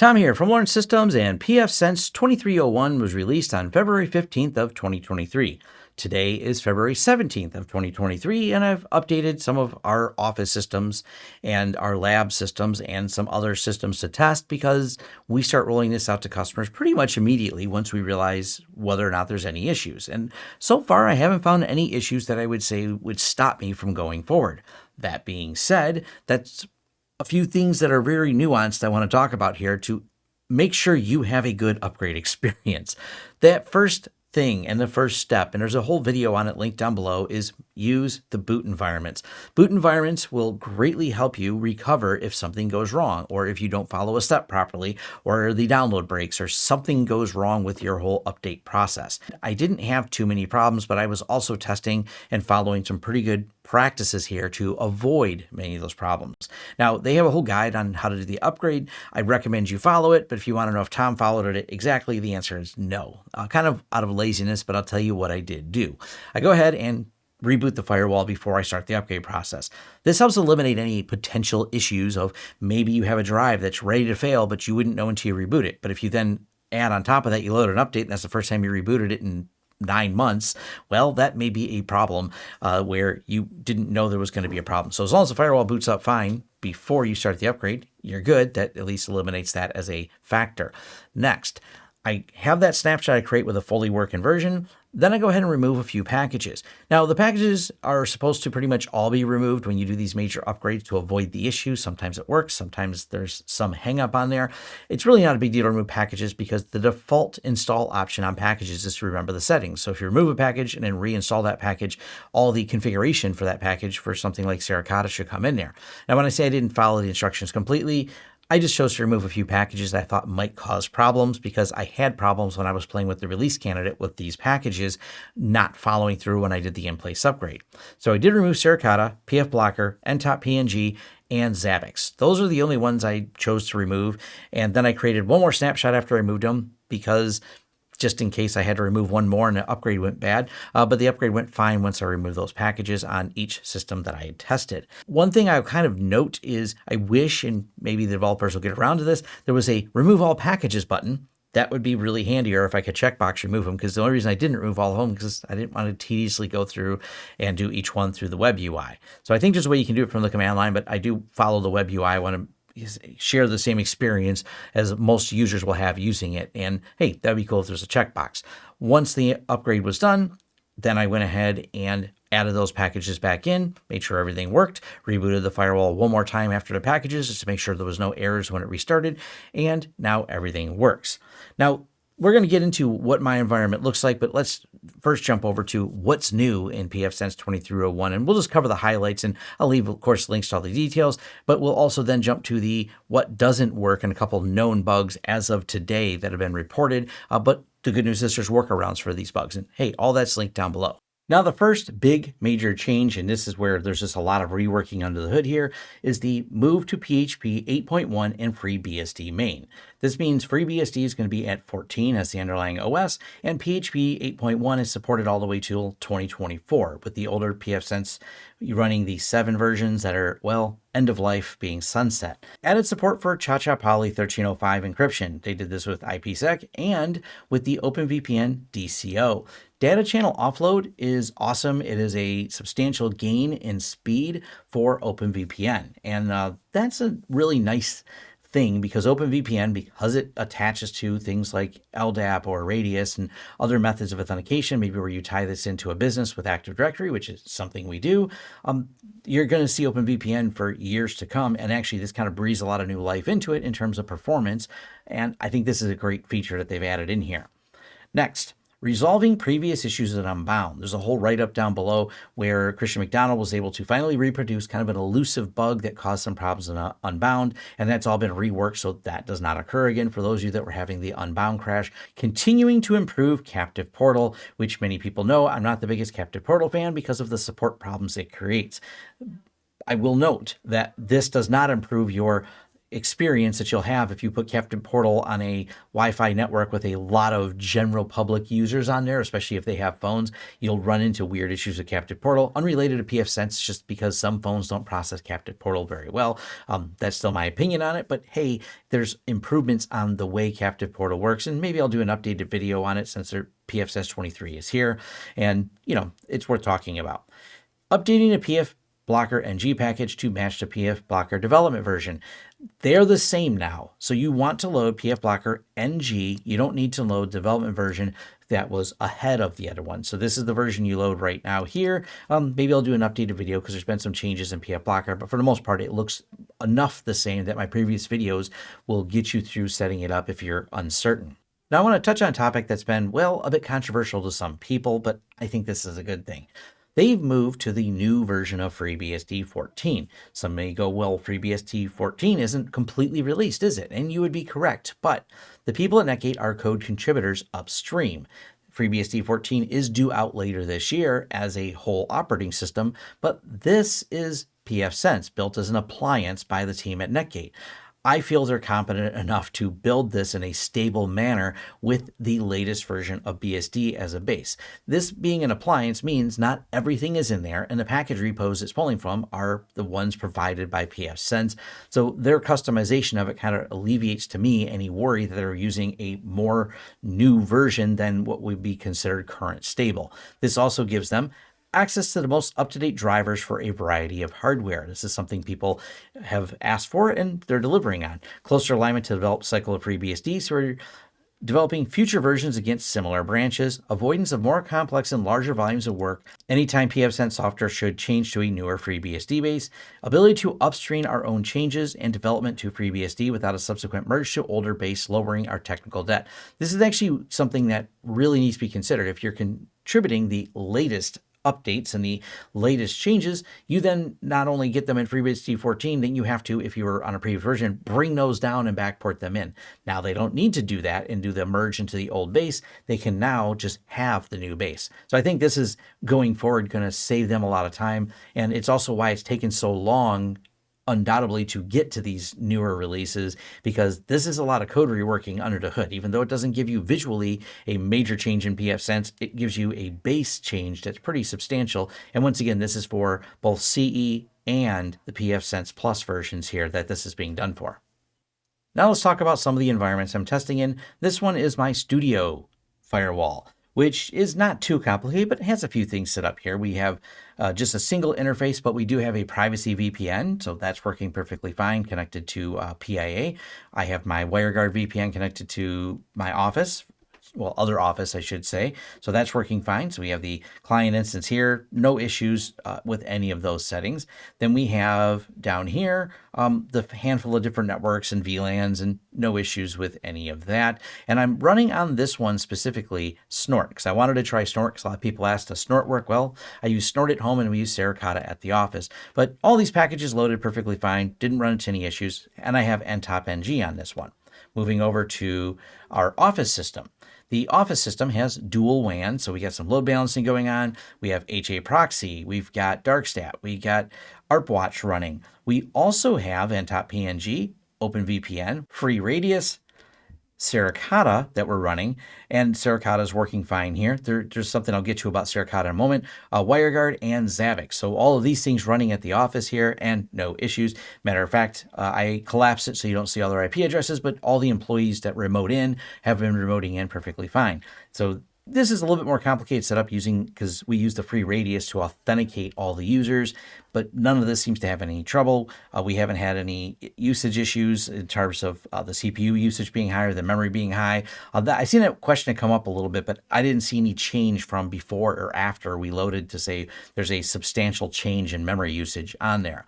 Tom here from Lawrence Systems and pfSense 2301 was released on February 15th of 2023. Today is February 17th of 2023 and I've updated some of our office systems and our lab systems and some other systems to test because we start rolling this out to customers pretty much immediately once we realize whether or not there's any issues. And so far I haven't found any issues that I would say would stop me from going forward. That being said, that's a few things that are very nuanced I want to talk about here to make sure you have a good upgrade experience. That first thing and the first step, and there's a whole video on it linked down below, is use the boot environments. Boot environments will greatly help you recover if something goes wrong, or if you don't follow a step properly, or the download breaks, or something goes wrong with your whole update process. I didn't have too many problems, but I was also testing and following some pretty good practices here to avoid many of those problems. Now, they have a whole guide on how to do the upgrade. I recommend you follow it, but if you want to know if Tom followed it exactly, the answer is no. Uh, kind of out of laziness, but I'll tell you what I did do. I go ahead and reboot the firewall before I start the upgrade process. This helps eliminate any potential issues of maybe you have a drive that's ready to fail, but you wouldn't know until you reboot it. But if you then add on top of that, you load an update, and that's the first time you rebooted it in nine months, well, that may be a problem uh, where you didn't know there was going to be a problem. So as long as the firewall boots up fine before you start the upgrade, you're good. That at least eliminates that as a factor. Next, I have that snapshot I create with a fully working version. Then I go ahead and remove a few packages. Now the packages are supposed to pretty much all be removed when you do these major upgrades to avoid the issue. Sometimes it works, sometimes there's some hangup on there. It's really not a big deal to remove packages because the default install option on packages is to remember the settings. So if you remove a package and then reinstall that package, all the configuration for that package for something like Suricata should come in there. Now when I say I didn't follow the instructions completely, I just chose to remove a few packages I thought might cause problems because I had problems when I was playing with the release candidate with these packages not following through when I did the in-place upgrade. So I did remove Suricata, PF Blocker, NTOP NG, and Zabbix. Those are the only ones I chose to remove. And then I created one more snapshot after I moved them because just in case I had to remove one more and the upgrade went bad. Uh, but the upgrade went fine once I removed those packages on each system that I had tested. One thing I kind of note is I wish, and maybe the developers will get around to this, there was a remove all packages button that would be really handier if I could checkbox remove them because the only reason I didn't remove all of them because I didn't want to tediously go through and do each one through the web UI. So I think there's a way you can do it from the command line, but I do follow the web UI. I want to share the same experience as most users will have using it. And hey, that'd be cool if there's a checkbox. Once the upgrade was done, then I went ahead and added those packages back in, made sure everything worked, rebooted the firewall one more time after the packages just to make sure there was no errors when it restarted, and now everything works. Now, we're going to get into what my environment looks like, but let's first jump over to what's new in pfSense 2301. And we'll just cover the highlights and I'll leave, of course, links to all the details, but we'll also then jump to the what doesn't work and a couple known bugs as of today that have been reported. Uh, but the good news is there's workarounds for these bugs. And hey, all that's linked down below. Now, the first big major change, and this is where there's just a lot of reworking under the hood here, is the move to PHP 8.1 and FreeBSD main. This means FreeBSD is going to be at 14 as the underlying OS, and PHP 8.1 is supported all the way till 2024, with the older pfSense running the 7 versions that are, well, end of life being sunset. Added support for ChaCha Poly 1305 encryption. They did this with IPsec and with the OpenVPN DCO. Data channel offload is awesome. It is a substantial gain in speed for OpenVPN. And uh, that's a really nice thing because OpenVPN, because it attaches to things like LDAP or Radius and other methods of authentication, maybe where you tie this into a business with Active Directory, which is something we do, um, you're going to see OpenVPN for years to come. And actually, this kind of breathes a lot of new life into it in terms of performance. And I think this is a great feature that they've added in here. Next, Resolving previous issues at Unbound. There's a whole write-up down below where Christian McDonald was able to finally reproduce kind of an elusive bug that caused some problems in uh, Unbound, and that's all been reworked so that does not occur again for those of you that were having the Unbound crash. Continuing to improve Captive Portal, which many people know I'm not the biggest Captive Portal fan because of the support problems it creates. I will note that this does not improve your experience that you'll have if you put Captive Portal on a Wi-Fi network with a lot of general public users on there, especially if they have phones, you'll run into weird issues with Captive Portal, unrelated to pfSense, just because some phones don't process Captive Portal very well. Um, that's still my opinion on it, but hey, there's improvements on the way Captive Portal works, and maybe I'll do an updated video on it since their pfSense 23 is here, and you know, it's worth talking about. Updating a PF Blocker NG package to match the PF Blocker development version. They're the same now. So you want to load PF Blocker NG. You don't need to load development version that was ahead of the other one. So this is the version you load right now here. Um, maybe I'll do an updated video because there's been some changes in PF Blocker, but for the most part, it looks enough the same that my previous videos will get you through setting it up if you're uncertain. Now I want to touch on a topic that's been, well, a bit controversial to some people, but I think this is a good thing they've moved to the new version of FreeBSD 14. Some may go, well, FreeBSD 14 isn't completely released, is it? And you would be correct, but the people at Netgate are code contributors upstream. FreeBSD 14 is due out later this year as a whole operating system, but this is pfSense, built as an appliance by the team at Netgate. I feel they're competent enough to build this in a stable manner with the latest version of BSD as a base. This being an appliance means not everything is in there, and the package repos it's pulling from are the ones provided by pfSense. So their customization of it kind of alleviates to me any worry that they're using a more new version than what would be considered current stable. This also gives them access to the most up-to-date drivers for a variety of hardware. This is something people have asked for and they're delivering on. Closer alignment to the develop cycle of FreeBSD, so we're developing future versions against similar branches, avoidance of more complex and larger volumes of work anytime pfSense software should change to a newer FreeBSD base, ability to upstream our own changes and development to FreeBSD without a subsequent merge to older base, lowering our technical debt. This is actually something that really needs to be considered. If you're contributing the latest updates and the latest changes, you then not only get them in FreeBSD 14, then you have to, if you were on a previous version, bring those down and backport them in. Now they don't need to do that and do the merge into the old base. They can now just have the new base. So I think this is going forward going to save them a lot of time. And it's also why it's taken so long undoubtedly to get to these newer releases because this is a lot of code reworking under the hood. Even though it doesn't give you visually a major change in pfSense, it gives you a base change that's pretty substantial. And once again, this is for both CE and the pfSense Plus versions here that this is being done for. Now let's talk about some of the environments I'm testing in. This one is my studio firewall which is not too complicated, but it has a few things set up here. We have uh, just a single interface, but we do have a privacy VPN, so that's working perfectly fine, connected to uh, PIA. I have my WireGuard VPN connected to my office well, other office, I should say. So that's working fine. So we have the client instance here, no issues uh, with any of those settings. Then we have down here um, the handful of different networks and VLANs and no issues with any of that. And I'm running on this one specifically Snort because I wanted to try Snort because a lot of people asked, does Snort work? Well, I use Snort at home and we use Suricata at the office. But all these packages loaded perfectly fine, didn't run into any issues, and I have NTOP NG on this one. Moving over to our office system. The Office system has dual WAN, so we got some load balancing going on. We have HA proxy, we've got Darkstat, we got ArpWatch running. We also have NTOP NG, OpenVPN, FreeRADIUS, Suricata that we're running, and Suricata is working fine here. There, there's something I'll get to about Suricata in a moment. Uh, WireGuard and Zabbix. So all of these things running at the office here and no issues. Matter of fact, uh, I collapse it so you don't see all their IP addresses, but all the employees that remote in have been remoting in perfectly fine. So this is a little bit more complicated setup using because we use the free radius to authenticate all the users, but none of this seems to have any trouble. Uh, we haven't had any usage issues in terms of uh, the CPU usage being higher, the memory being high. Uh, that, I seen that question come up a little bit, but I didn't see any change from before or after we loaded to say there's a substantial change in memory usage on there.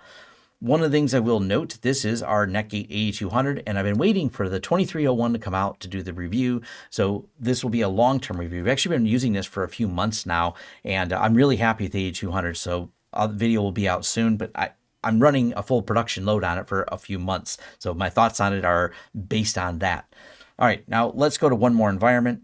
One of the things I will note, this is our Netgate 8200, and I've been waiting for the 2301 to come out to do the review. So this will be a long-term review. We've actually been using this for a few months now, and I'm really happy with the 8200. So the video will be out soon, but I, I'm running a full production load on it for a few months. So my thoughts on it are based on that. All right, now let's go to one more environment.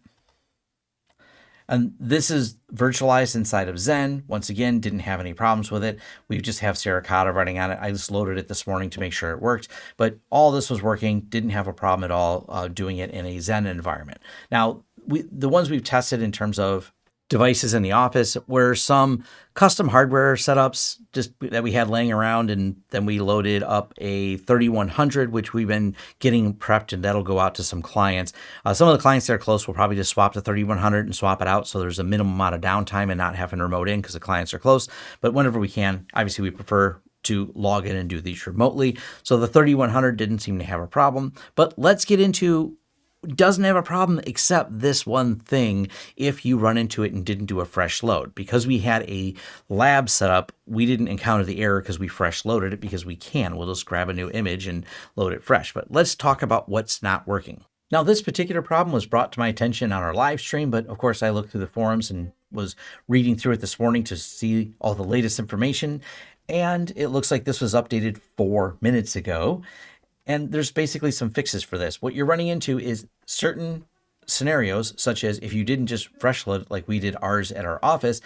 And this is virtualized inside of Xen. Once again, didn't have any problems with it. We just have Suricata running on it. I just loaded it this morning to make sure it worked, but all this was working. Didn't have a problem at all uh, doing it in a Xen environment. Now, we, the ones we've tested in terms of devices in the office were some custom hardware setups just that we had laying around and then we loaded up a 3100 which we've been getting prepped and that'll go out to some clients. Uh, some of the clients that are close will probably just swap the 3100 and swap it out so there's a minimum amount of downtime and not having remote in because the clients are close. But whenever we can obviously we prefer to log in and do these remotely. So the 3100 didn't seem to have a problem, but let's get into doesn't have a problem except this one thing if you run into it and didn't do a fresh load. Because we had a lab set up, we didn't encounter the error because we fresh loaded it because we can. We'll just grab a new image and load it fresh. But let's talk about what's not working. Now, this particular problem was brought to my attention on our live stream, but of course I looked through the forums and was reading through it this morning to see all the latest information. And it looks like this was updated four minutes ago. And there's basically some fixes for this. What you're running into is certain scenarios, such as if you didn't just fresh load like we did ours at our office,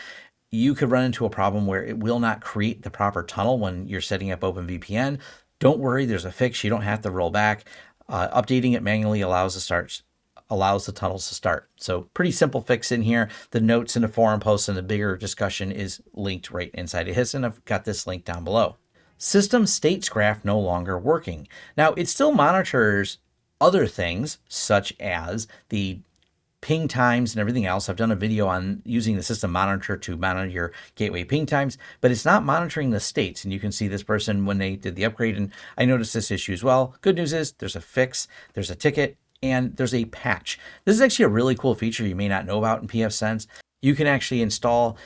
you could run into a problem where it will not create the proper tunnel when you're setting up OpenVPN. Don't worry, there's a fix. You don't have to roll back. Uh, updating it manually allows the start allows the tunnels to start. So pretty simple fix in here. The notes in the forum post and the bigger discussion is linked right inside of HIS, and I've got this link down below system states graph no longer working. Now, it still monitors other things such as the ping times and everything else. I've done a video on using the system monitor to monitor your gateway ping times, but it's not monitoring the states. And you can see this person when they did the upgrade, and I noticed this issue as well. Good news is there's a fix, there's a ticket, and there's a patch. This is actually a really cool feature you may not know about in pfSense. You can actually install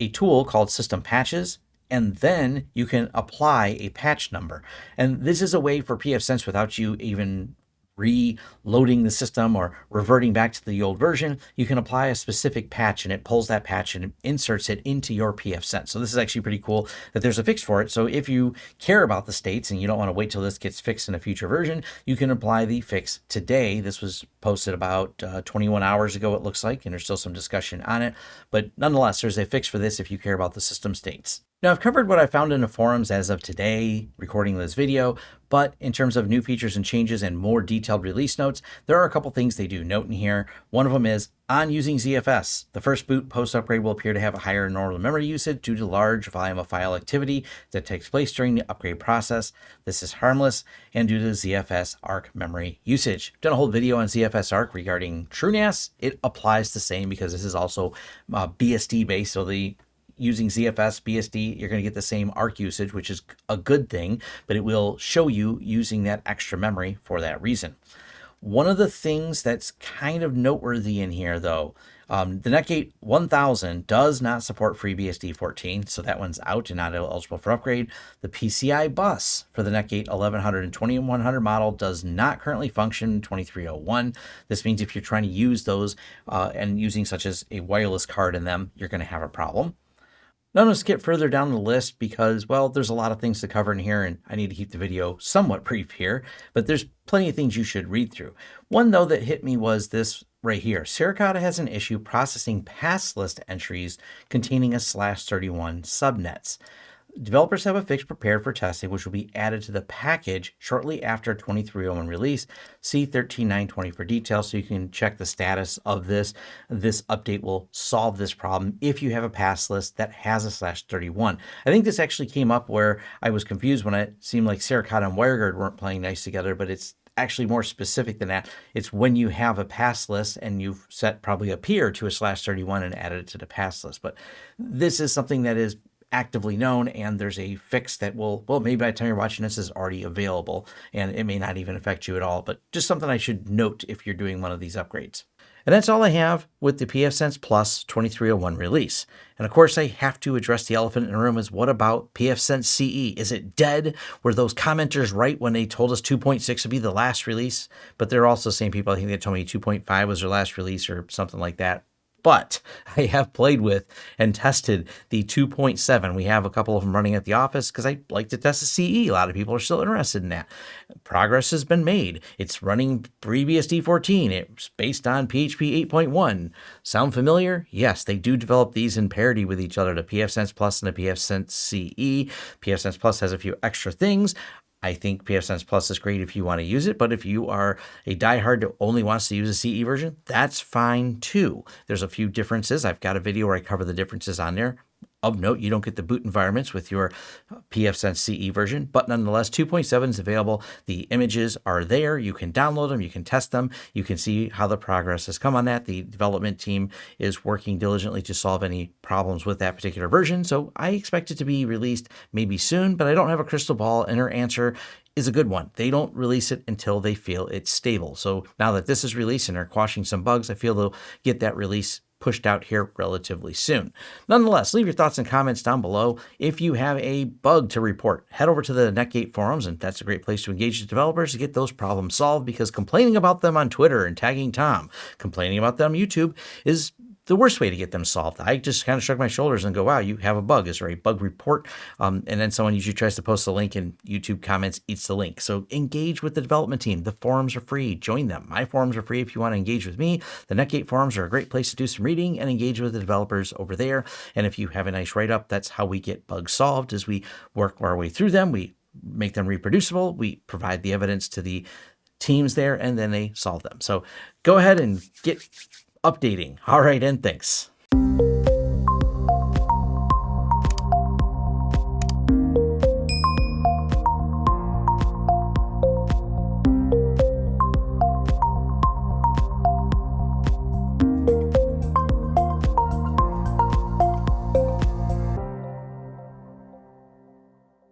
a tool called System Patches and then you can apply a patch number. And this is a way for pfSense without you even reloading the system or reverting back to the old version, you can apply a specific patch and it pulls that patch and inserts it into your pfSense. So this is actually pretty cool that there's a fix for it. So if you care about the states and you don't want to wait till this gets fixed in a future version, you can apply the fix today. This was posted about uh, 21 hours ago, it looks like, and there's still some discussion on it. But nonetheless, there's a fix for this if you care about the system states. Now I've covered what I found in the forums as of today, recording this video, but in terms of new features and changes and more detailed release notes, there are a couple things they do note in here. One of them is on using ZFS, the first boot post-upgrade will appear to have a higher normal memory usage due to large volume of file activity that takes place during the upgrade process. This is harmless and due to ZFS ARC memory usage. I've done a whole video on ZFS ARC regarding TrueNAS. It applies the same because this is also uh, BSD based, so the using ZFS BSD, you're going to get the same ARC usage, which is a good thing, but it will show you using that extra memory for that reason. One of the things that's kind of noteworthy in here, though, um, the Netgate 1000 does not support FreeBSD 14, so that one's out and not eligible for upgrade. The PCI bus for the Netgate 1100 and 2100 model does not currently function in 2301. This means if you're trying to use those uh, and using such as a wireless card in them, you're going to have a problem. Now gonna skip further down the list because, well, there's a lot of things to cover in here and I need to keep the video somewhat brief here, but there's plenty of things you should read through. One though that hit me was this right here. Suricata has an issue processing pass list entries containing a slash 31 subnets. Developers have a fix prepared for testing, which will be added to the package shortly after 2301 release. See 13920 for details so you can check the status of this. This update will solve this problem if you have a pass list that has a slash 31. I think this actually came up where I was confused when it seemed like Suricata and WireGuard weren't playing nice together, but it's actually more specific than that. It's when you have a pass list and you've set probably a peer to a slash 31 and added it to the pass list. But this is something that is actively known and there's a fix that will, well, maybe by the time you're watching this is already available and it may not even affect you at all, but just something I should note if you're doing one of these upgrades. And that's all I have with the pfSense Plus 2301 release. And of course, I have to address the elephant in the room is what about pfSense CE? Is it dead? Were those commenters right when they told us 2.6 would be the last release? But they're also the same people, I think they told me 2.5 was their last release or something like that but I have played with and tested the 2.7. We have a couple of them running at the office because I like to test the CE. A lot of people are still interested in that. Progress has been made. It's running FreeBSD 14. It's based on PHP 8.1. Sound familiar? Yes, they do develop these in parity with each other, the pfSense Plus and the pfSense CE. pfSense Plus has a few extra things. I think pfSense Plus is great if you want to use it, but if you are a diehard that only wants to use a CE version, that's fine too. There's a few differences. I've got a video where I cover the differences on there. Of note, you don't get the boot environments with your pfSense CE version, but nonetheless, 2.7 is available. The images are there. You can download them. You can test them. You can see how the progress has come on that. The development team is working diligently to solve any problems with that particular version. So I expect it to be released maybe soon, but I don't have a crystal ball and her answer is a good one. They don't release it until they feel it's stable. So now that this is released and they're quashing some bugs, I feel they'll get that release pushed out here relatively soon. Nonetheless, leave your thoughts and comments down below. If you have a bug to report, head over to the Netgate forums, and that's a great place to engage the developers to get those problems solved because complaining about them on Twitter and tagging Tom, complaining about them on YouTube is the worst way to get them solved. I just kind of shrug my shoulders and go, wow, you have a bug. Is there a bug report? Um, and then someone usually tries to post the link and YouTube comments eats the link. So engage with the development team. The forums are free. Join them. My forums are free if you want to engage with me. The Netgate forums are a great place to do some reading and engage with the developers over there. And if you have a nice write-up, that's how we get bugs solved as we work our way through them. We make them reproducible. We provide the evidence to the teams there and then they solve them. So go ahead and get updating. All right, and thanks.